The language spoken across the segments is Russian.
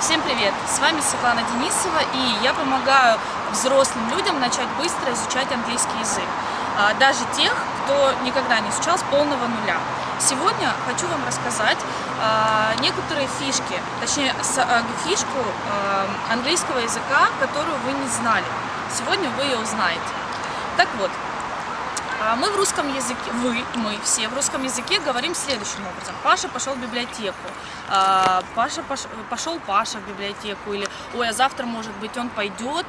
Всем привет! С вами Светлана Денисова и я помогаю взрослым людям начать быстро изучать английский язык. А, даже тех, кто никогда не изучал с полного нуля. Сегодня хочу вам рассказать а, некоторые фишки, точнее а, фишку английского языка, которую вы не знали. Сегодня вы ее узнаете. Так вот, а мы в русском языке, вы, мы все в русском языке говорим следующим образом. Паша пошел в библиотеку, а, Паша пошел Паша в библиотеку, или ой, а завтра, может быть, он пойдет.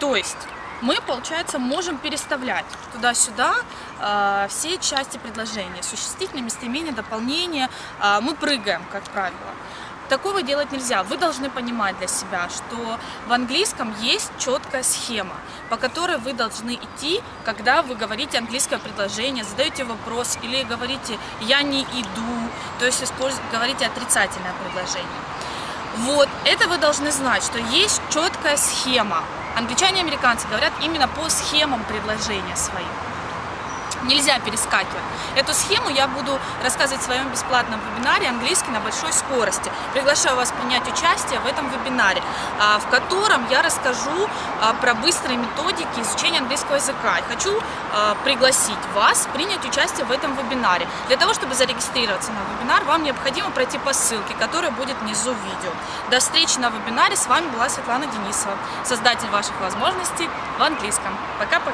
То есть мы, получается, можем переставлять туда-сюда э, все части предложения. Существительное, местоимение, дополнение. Э, мы прыгаем, как правило. Такого делать нельзя. Вы должны понимать для себя, что в английском есть четкая схема, по которой вы должны идти, когда вы говорите английское предложение, задаете вопрос или говорите «я не иду», то есть говорите отрицательное предложение. Вот, это вы должны знать, что есть четкая схема. Англичане и американцы говорят именно по схемам предложения своим нельзя перескакивать. Эту схему я буду рассказывать в своем бесплатном вебинаре «Английский на большой скорости». Приглашаю вас принять участие в этом вебинаре, а, в котором я расскажу а, про быстрые методики изучения английского языка. И хочу а, пригласить вас принять участие в этом вебинаре. Для того, чтобы зарегистрироваться на вебинар, вам необходимо пройти по ссылке, которая будет внизу видео. До встречи на вебинаре. С вами была Светлана Денисова, создатель ваших возможностей в английском. Пока-пока!